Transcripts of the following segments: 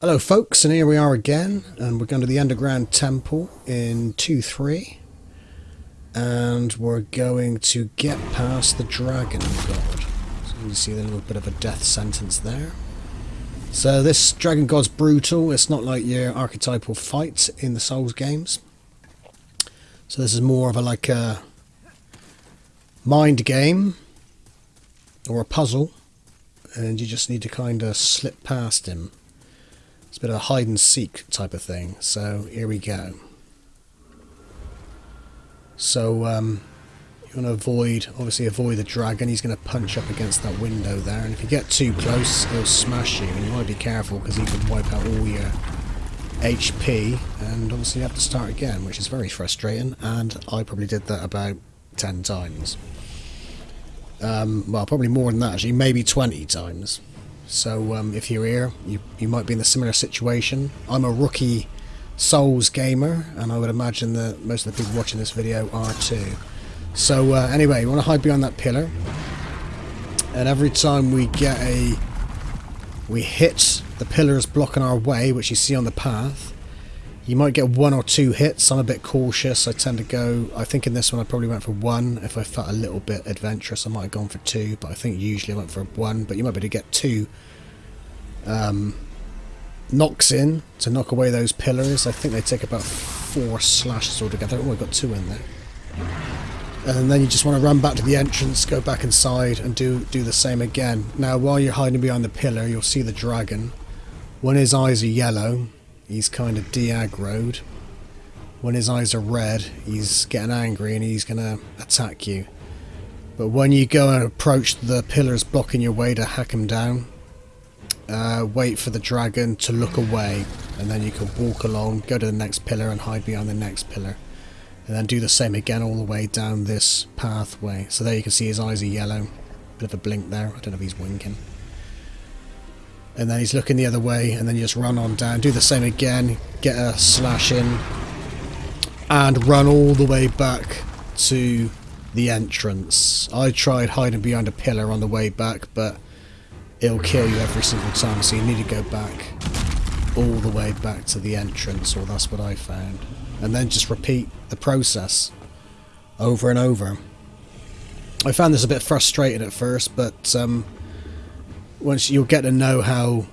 Hello folks, and here we are again, and we're going to the Underground Temple in 2-3. And we're going to get past the Dragon God. So you see a little bit of a death sentence there. So this Dragon God's brutal, it's not like your archetypal fight in the Souls games. So this is more of a like a mind game, or a puzzle, and you just need to kind of slip past him. It's a bit of a hide and seek type of thing. So here we go. So um, you want to avoid, obviously avoid the dragon. He's going to punch up against that window there. And if you get too close, he'll smash you. And you want to be careful because he can wipe out all your HP. And obviously you have to start again, which is very frustrating. And I probably did that about 10 times. Um, well, probably more than that actually, maybe 20 times. So um, if you're here, you, you might be in a similar situation. I'm a rookie Souls gamer, and I would imagine that most of the people watching this video are too. So uh, anyway, you want to hide behind that pillar, and every time we get a... we hit the pillars blocking our way, which you see on the path, you might get one or two hits. I'm a bit cautious. I tend to go... I think in this one I probably went for one. If I felt a little bit adventurous, I might have gone for two. But I think usually I went for one. But you might be able to get two um, knocks in to knock away those pillars. I think they take about four slashes altogether. Oh, I got two in there. And then you just want to run back to the entrance, go back inside and do, do the same again. Now, while you're hiding behind the pillar, you'll see the dragon. When his eyes are yellow, he's kind of de-aggroed. When his eyes are red, he's getting angry and he's going to attack you. But when you go and approach the pillars blocking your way to hack him down, uh, wait for the dragon to look away and then you can walk along, go to the next pillar and hide behind the next pillar. And then do the same again all the way down this pathway. So there you can see his eyes are yellow. Bit of a blink there. I don't know if he's winking and then he's looking the other way and then you just run on down do the same again get a slash in and run all the way back to the entrance. I tried hiding behind a pillar on the way back but it'll kill you every single time so you need to go back all the way back to the entrance or that's what I found. And then just repeat the process over and over. I found this a bit frustrating at first but um, once you'll get to know how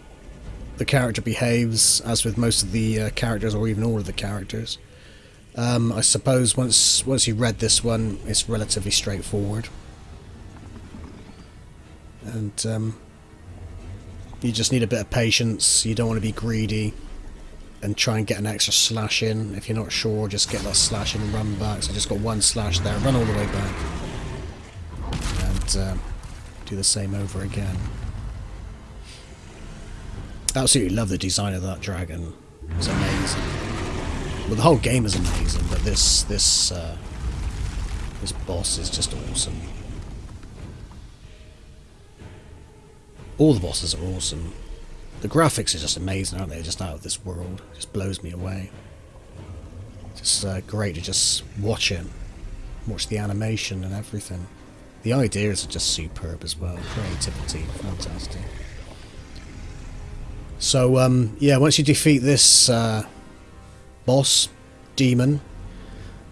the character behaves, as with most of the uh, characters, or even all of the characters. Um, I suppose once once you read this one, it's relatively straightforward, and um, you just need a bit of patience. You don't want to be greedy and try and get an extra slash in. If you're not sure, just get that slash in and run back. So I just got one slash there, run all the way back, and uh, do the same over again. Absolutely love the design of that dragon. It's amazing. Well, the whole game is amazing, but this this uh, this boss is just awesome. All the bosses are awesome. The graphics are just amazing, aren't they? Just out of this world. It just blows me away. Just uh, great to just watch it, watch the animation and everything. The ideas are just superb as well. Creativity, fantastic. So, um, yeah, once you defeat this uh, boss, demon,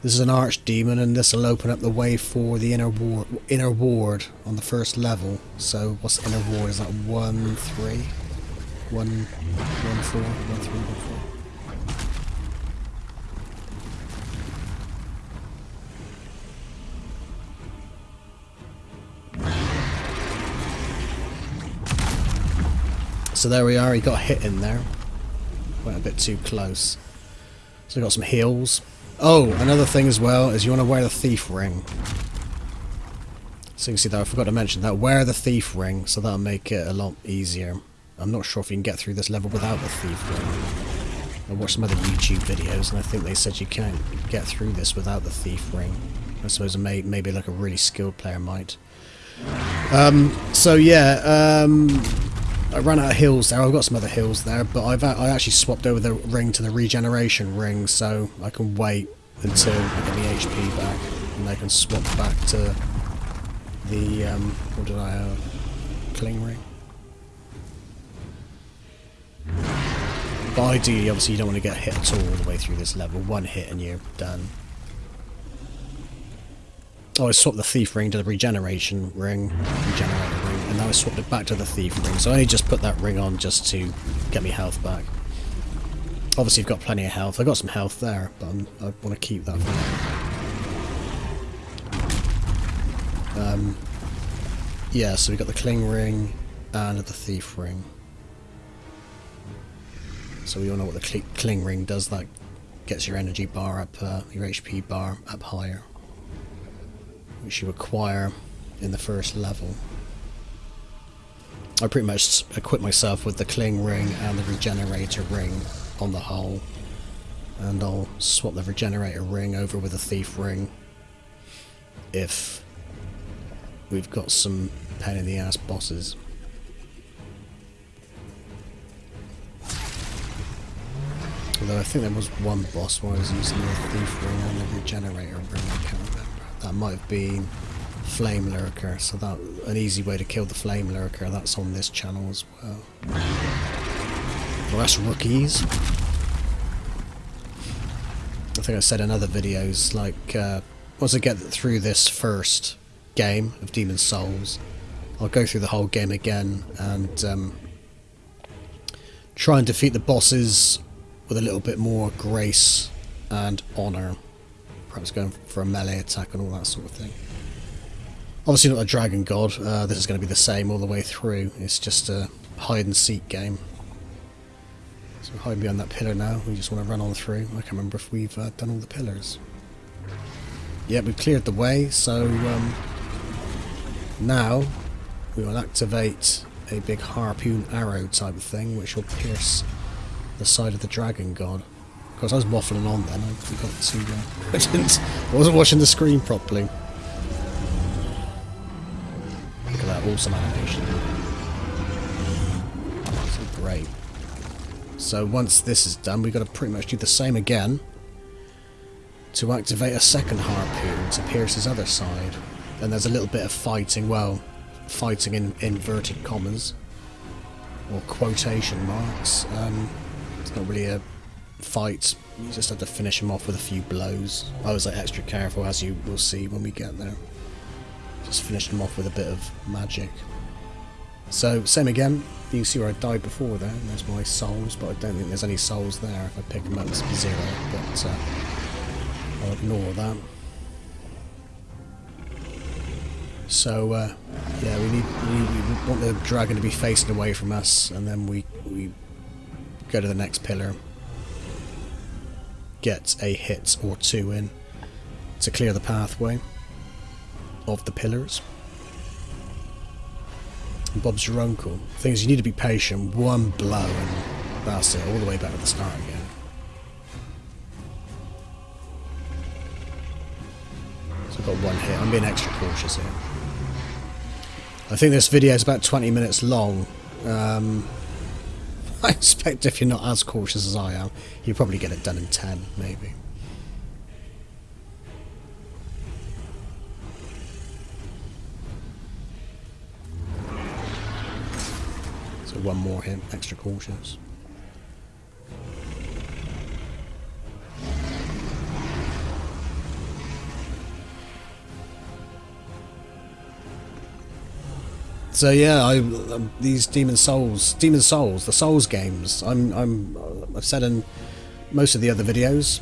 this is an archdemon, and this will open up the way for the inner ward, inner ward on the first level. So, what's the inner ward? Is that 1, 3? 1, 1, 4, 1, 3, 1, 4. So there we are, he got hit in there. Went a bit too close. So we got some heals. Oh, another thing as well is you want to wear the thief ring. So you can see that I forgot to mention that. Wear the thief ring, so that'll make it a lot easier. I'm not sure if you can get through this level without the thief ring. I watched some other YouTube videos and I think they said you can't get through this without the thief ring. I suppose may, maybe like a really skilled player might. Um, so yeah, um, I ran out of heals there. I've got some other heals there, but I've I actually swapped over the ring to the regeneration ring, so I can wait until I get the HP back, and I can swap back to the um, what did I have? Cling ring. But ideally, obviously, you don't want to get hit at all all the way through this level. One hit and you're done. Oh, I swapped the thief ring to the regeneration ring, ring, and now I swapped it back to the thief ring. So I only just put that ring on just to get me health back. Obviously, I've got plenty of health. I got some health there, but I'm, i want to keep that. Um, yeah, so we've got the cling ring and the thief ring. So we all know what the cl cling ring does. That gets your energy bar up, uh, your HP bar up higher, which you acquire in the first level. I pretty much equip myself with the cling ring and the regenerator ring on the hull. And I'll swap the regenerator ring over with the thief ring if we've got some pain in the ass bosses. Although I think there was one boss where I was using the thief ring and the regenerator ring. That might have been Flame Lurker, so that an easy way to kill the Flame Lurker, that's on this channel as well. That's rookies. I think I said in other videos, like, uh, once I get through this first game of Demon Souls, I'll go through the whole game again and um, try and defeat the bosses with a little bit more grace and honour. Perhaps going for a melee attack and all that sort of thing. Obviously not a dragon god, uh, this is going to be the same all the way through. It's just a hide and seek game. So we're hiding behind that pillar now, we just want to run on through. I can't remember if we've uh, done all the pillars. Yeah, we've cleared the way, so um, now we will activate a big harpoon arrow type of thing, which will pierce the side of the dragon god. I was waffling on then. I forgot to. Uh, I didn't. I wasn't watching the screen properly. Look at that awesome animation. So great. So once this is done, we've got to pretty much do the same again to activate a second harpoon to pierce his other side. And there's a little bit of fighting. Well, fighting in inverted commas or quotation marks. Um, it's not really a fight. You just have to finish him off with a few blows. I was like extra careful, as you will see when we get there. Just finished him off with a bit of magic. So, same again. You can see where I died before there. There's my souls, but I don't think there's any souls there. If I pick them up, it's zero. But uh, I'll ignore that. So uh, yeah, we need we, we, want the dragon to be facing away from us, and then we we go to the next pillar, get a hit or two in to clear the pathway of the pillars. Bob's your uncle. Thing is, you need to be patient. One blow, and that's it. All the way back to the start again. So I've got one hit. I'm being extra cautious here. I think this video is about 20 minutes long. Um, I expect if you're not as cautious as I am, you'll probably get it done in 10, maybe. So one more hit, extra cautious. So yeah, I, um, these Demon Souls, Demon Souls, the Souls games. I'm, I'm, I've said in most of the other videos.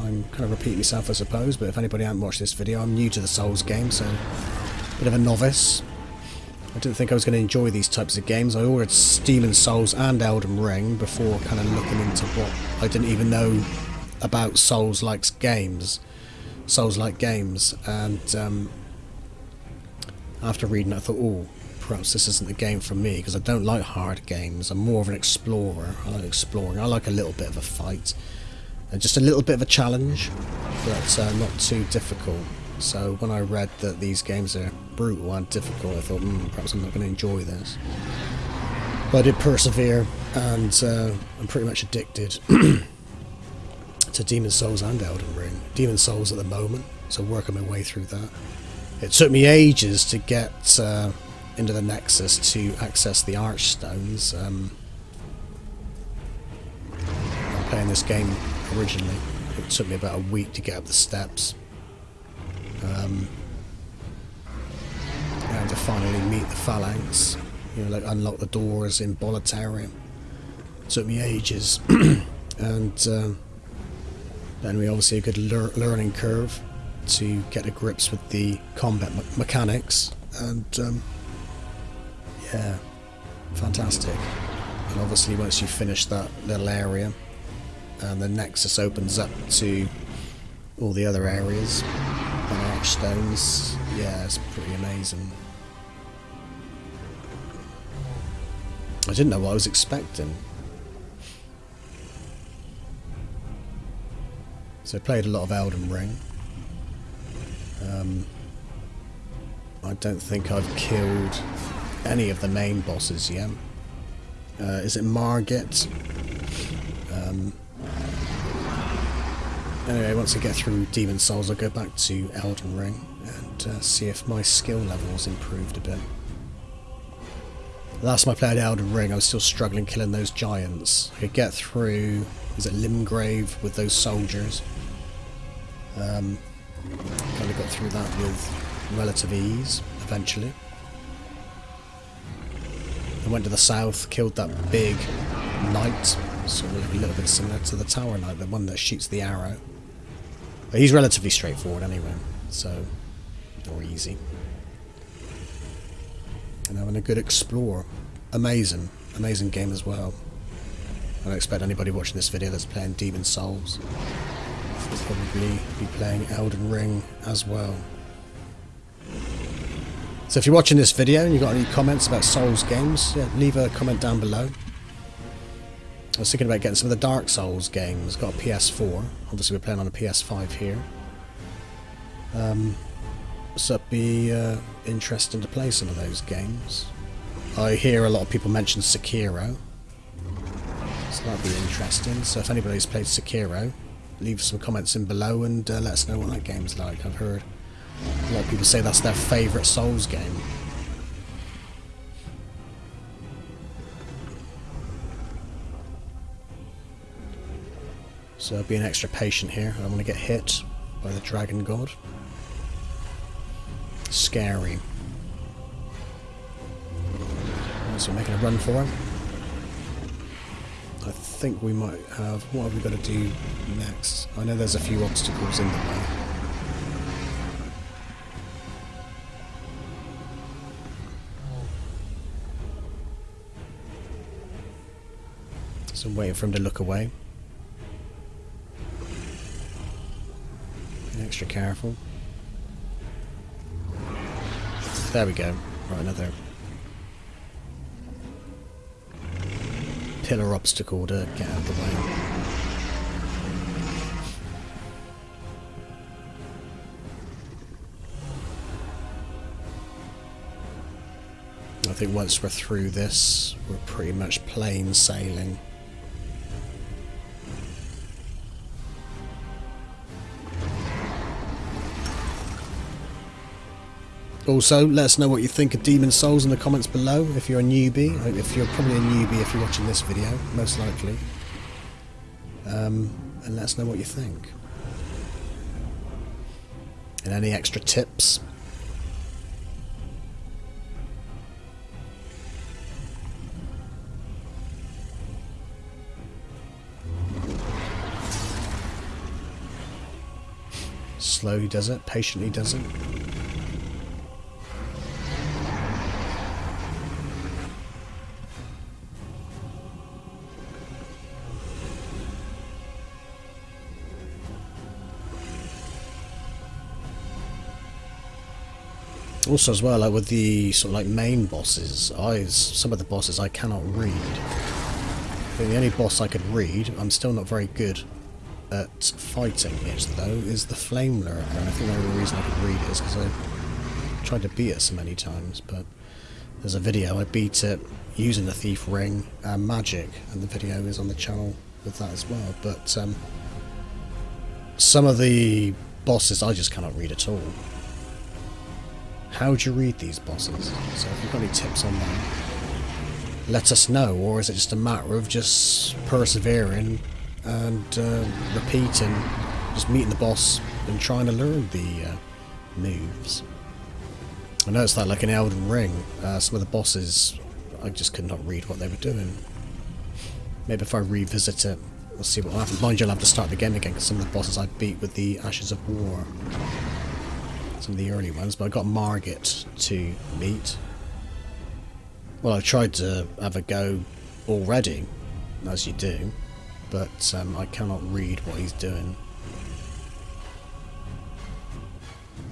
I'm kind of repeating myself, I suppose. But if anybody hasn't watched this video, I'm new to the Souls game, so a bit of a novice. I didn't think I was going to enjoy these types of games. I ordered Demon's Souls and Elden Ring before kind of looking into what I didn't even know about Souls-like games, Souls-like games, and um, after reading, I thought, oh, perhaps this isn't the game for me because I don't like hard games. I'm more of an explorer. I like exploring. I like a little bit of a fight. And just a little bit of a challenge, but uh, not too difficult. So when I read that these games are brutal and difficult, I thought, mm, perhaps I'm not going to enjoy this. But I did persevere, and uh, I'm pretty much addicted to Demon's Souls and Elden Ring. Demon's Souls at the moment, so working my way through that. It took me ages to get uh, into the Nexus to access the Archstones. Um, playing this game originally. It took me about a week to get up the steps. Um, and to finally meet the phalanx, you know, like unlock the doors in Boletaria. It took me ages, and um, then we obviously a good lear learning curve to get to grips with the combat me mechanics, and um, yeah, fantastic. And obviously, once you finish that little area, and the Nexus opens up to all the other areas and archstones, yeah, it's pretty amazing. I didn't know what I was expecting. So I played a lot of Elden Ring. Um, I don't think I've killed any of the main bosses yet. Uh, is it Margit? Um, anyway, once I get through Demon Souls, I'll go back to Elden Ring and uh, see if my skill level's improved a bit. Last time I played Elden Ring, I was still struggling killing those giants. I could get through, is it Limgrave with those soldiers? Um, kind of got through that with relative ease, eventually. I went to the south, killed that big knight, of a little bit similar to the tower knight, the one that shoots the arrow. But he's relatively straightforward anyway, so, or easy and having a good explore. Amazing, amazing game as well. I don't expect anybody watching this video that's playing Demon Souls will probably be playing Elden Ring as well. So if you're watching this video and you've got any comments about Souls games, yeah, leave a comment down below. I was thinking about getting some of the Dark Souls games. Got a PS4. Obviously we're playing on a PS5 here. Um, so it'd be uh, interesting to play some of those games. I hear a lot of people mention Sekiro. So that'd be interesting. So if anybody's played Sekiro, leave some comments in below and uh, let us know what that game's like. I've heard a lot of people say that's their favourite Souls game. So being extra patient here. I don't want to get hit by the Dragon God scary. So making a run for him. I think we might have... What have we got to do next? I know there's a few obstacles in the way. I'm waiting for him to look away. Be extra careful. There we go. Right, another pillar obstacle to get out of the way. I think once we're through this, we're pretty much plain sailing. Also, let us know what you think of Demon Souls in the comments below if you're a newbie. If you're probably a newbie if you're watching this video, most likely. Um, and let us know what you think. And any extra tips. Slowly does it, patiently does it. Also, as well, like with the sort of like main bosses, I some of the bosses I cannot read. the only boss I could read, I'm still not very good at fighting it though, is the Flame Lurker, and I think the only reason I could read it is because I tried to beat it so many times, but there's a video, I beat it using the Thief Ring and magic, and the video is on the channel with that as well, but um, some of the bosses I just cannot read at all. How do you read these bosses? So if you've got any tips on that, let us know. Or is it just a matter of just persevering and uh, repeating, just meeting the boss and trying to learn the uh, moves. I noticed that like in Elden Ring, uh, some of the bosses, I just could not read what they were doing. Maybe if I revisit it, we'll see what will happen. Mind you, I'll have to start the game again because some of the bosses I beat with the Ashes of War. Some of the early ones, but I got Margit to meet. Well, I tried to have a go already, as you do, but um, I cannot read what he's doing.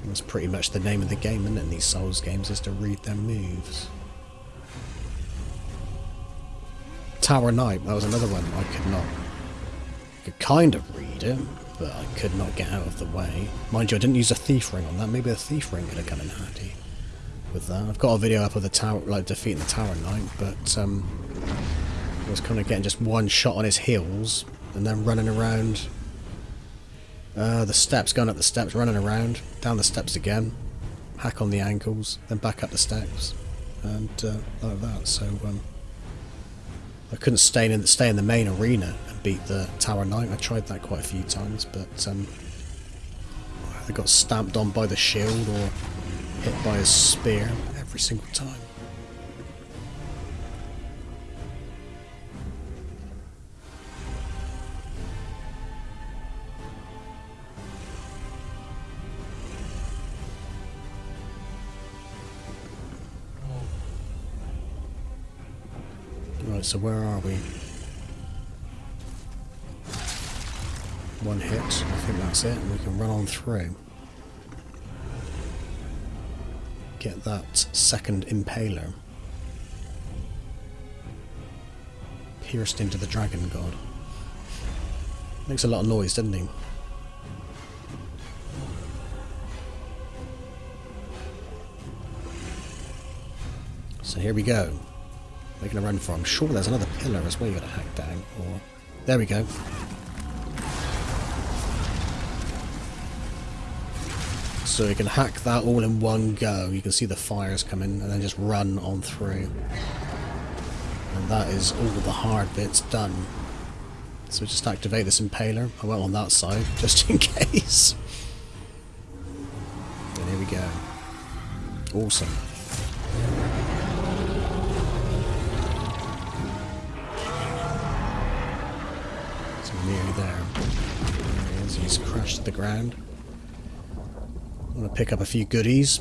That's pretty much the name of the game, isn't it, in these Souls games, is to read their moves. Tower Knight, that was another one I could not... I could kind of read it, but I could not get out of the way. Mind you, I didn't use a thief ring on that. Maybe a thief ring would have come in handy with that. I've got a video up of the tower, like defeating the Tower Knight, but um, I was kind of getting just one shot on his heels and then running around uh, the steps, going up the steps, running around, down the steps again, hack on the ankles, then back up the steps, and uh, like that. So um, I couldn't stay in stay in the main arena beat the Tower Knight. I tried that quite a few times, but um, I got stamped on by the shield or hit by a spear every single time. Right, so where are we? One hit, I think that's it, and we can run on through. Get that second impaler. Pierced into the dragon god. Makes a lot of noise, doesn't he? So here we go making a run for. I'm sure there's another pillar as well you gotta hack down. Or there we go. So you can hack that all in one go. You can see the fires coming and then just run on through. And that is all the hard bits done. So just activate this impaler. I went on that side, just in case. And here we go. Awesome. nearly there. He's crashed the ground. I'm going to pick up a few goodies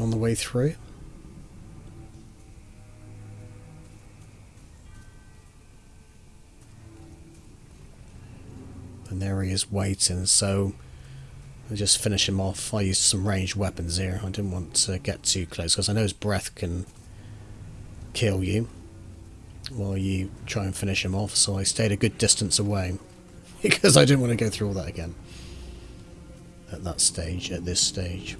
on the way through. And there he is waiting, so I'll just finish him off. I used some ranged weapons here. I didn't want to get too close because I know his breath can kill you while you try and finish him off, so I stayed a good distance away. Because I didn't want to go through all that again. At that stage, at this stage.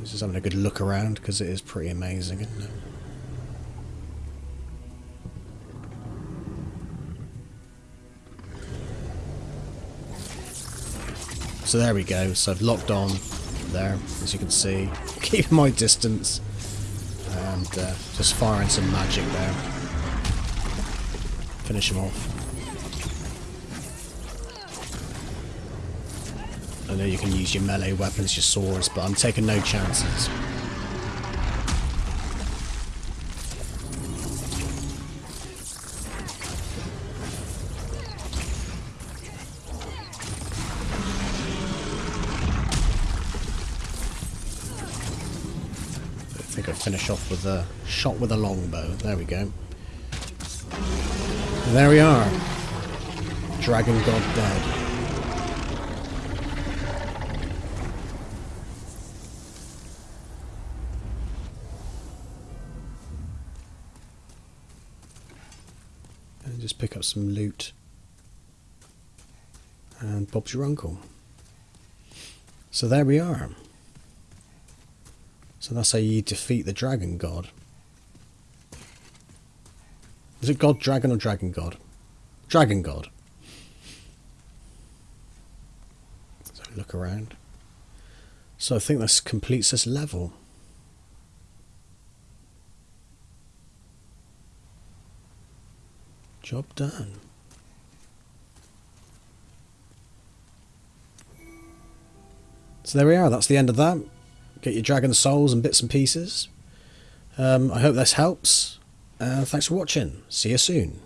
This is having a good look around, because it is pretty amazing, isn't it? So there we go, so I've locked on there, as you can see. Keep my distance. And uh, just firing some magic there. Finish him off. I know you can use your melee weapons, your swords, but I'm taking no chances. Finish off with a shot with a longbow. There we go. There we are. Dragon God dead. And just pick up some loot. And Bob's your uncle. So there we are. So that's how you defeat the dragon god. Is it god dragon or dragon god? Dragon god. So look around. So I think this completes this level. Job done. So there we are, that's the end of that. Get your dragon souls and bits and pieces. Um, I hope this helps. Uh, thanks for watching. See you soon.